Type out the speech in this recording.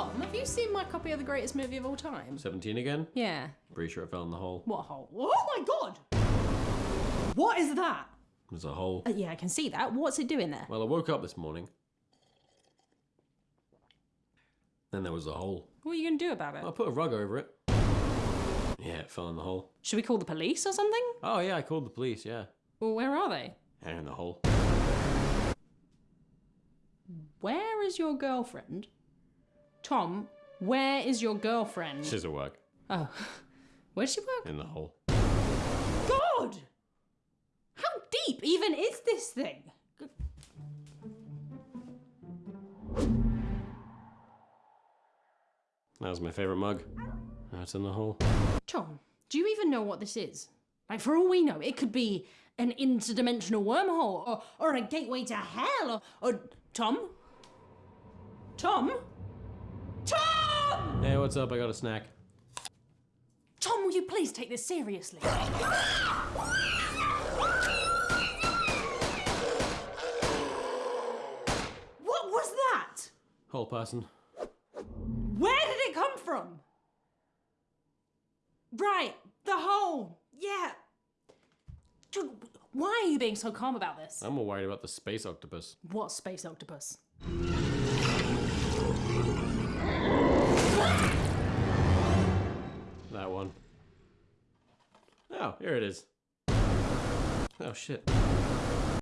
Tom, have you seen my copy of the greatest movie of all time? 17 again? Yeah. Pretty sure it fell in the hole. What hole? Oh my god! What is that? There's a hole. Uh, yeah, I can see that. What's it doing there? Well, I woke up this morning. Then there was a hole. What are you going to do about it? I put a rug over it. Yeah, it fell in the hole. Should we call the police or something? Oh, yeah, I called the police, yeah. Well, where are they? And in the hole. Where is your girlfriend? Tom, where is your girlfriend? She's at work. Oh, where does she work? In the hole. God! How deep even is this thing? That was my favourite mug. Now it's in the hole. Tom, do you even know what this is? Like, for all we know, it could be an interdimensional wormhole, or, or a gateway to hell, or, or. Tom? Tom? Hey, what's up? I got a snack. Tom, will you please take this seriously? What was that? Hole person. Where did it come from? Right, the hole. Yeah. Dude, why are you being so calm about this? I'm more worried about the space octopus. What space octopus? Oh, here it is. Oh shit.